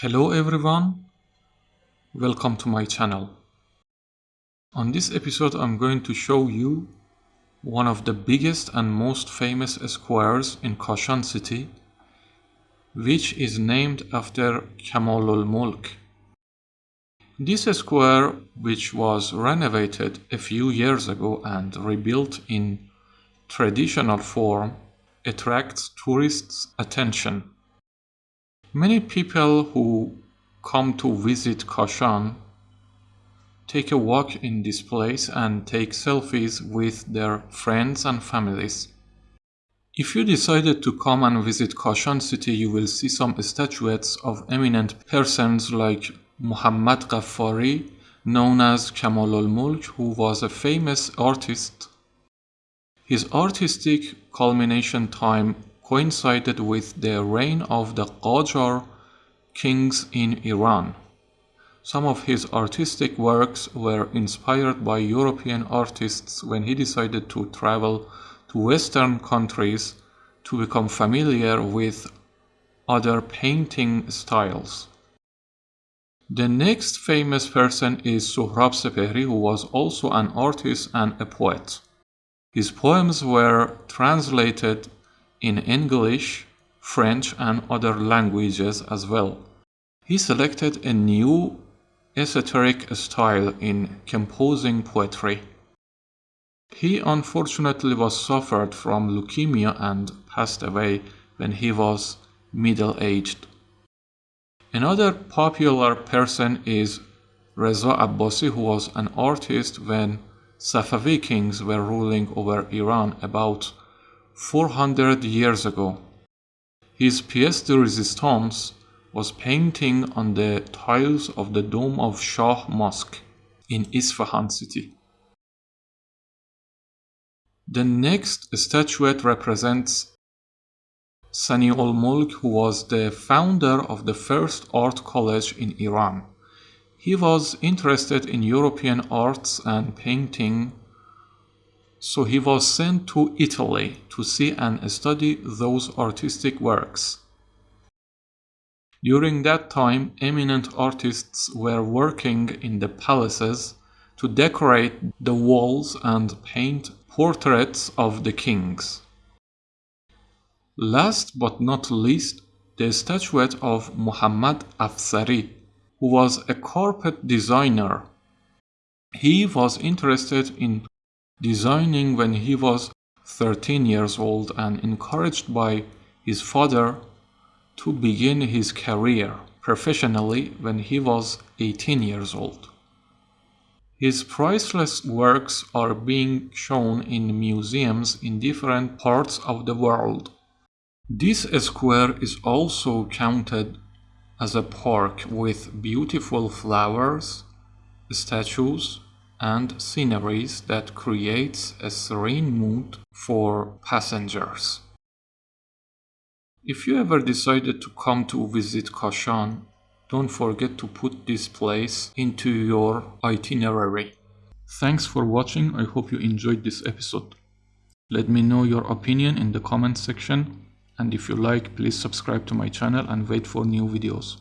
Hello everyone, welcome to my channel. On this episode I'm going to show you one of the biggest and most famous squares in Kashan city which is named after Kamalul Mulk. This square which was renovated a few years ago and rebuilt in traditional form attracts tourists' attention. Many people who come to visit Kashan take a walk in this place and take selfies with their friends and families. If you decided to come and visit Kashan city, you will see some statuettes of eminent persons like Muhammad Ghaffari, known as Kamalul Mulk, who was a famous artist. His artistic culmination time coincided with the reign of the Qajar kings in Iran. Some of his artistic works were inspired by European artists when he decided to travel to Western countries to become familiar with other painting styles. The next famous person is Sohrab Sepehri, who was also an artist and a poet. His poems were translated in English, French and other languages as well. He selected a new esoteric style in composing poetry. He unfortunately was suffered from leukemia and passed away when he was middle-aged. Another popular person is Reza Abbasi who was an artist when Safavi kings were ruling over Iran about 400 years ago. His pièce de résistance was painting on the tiles of the dome of Shah Mosque in Isfahan city. The next statuette represents Sani ul Mulk, who was the founder of the first art college in Iran. He was interested in European arts and painting so he was sent to Italy to see and study those artistic works. During that time, eminent artists were working in the palaces to decorate the walls and paint portraits of the kings. Last but not least, the statuette of Muhammad Afsari, who was a carpet designer. He was interested in designing when he was 13 years old and encouraged by his father to begin his career professionally when he was 18 years old. His priceless works are being shown in museums in different parts of the world. This square is also counted as a park with beautiful flowers, statues, and sceneries that creates a serene mood for passengers. If you ever decided to come to visit Kashan, don't forget to put this place into your itinerary. Thanks for watching, I hope you enjoyed this episode. Let me know your opinion in the comment section and if you like please subscribe to my channel and wait for new videos.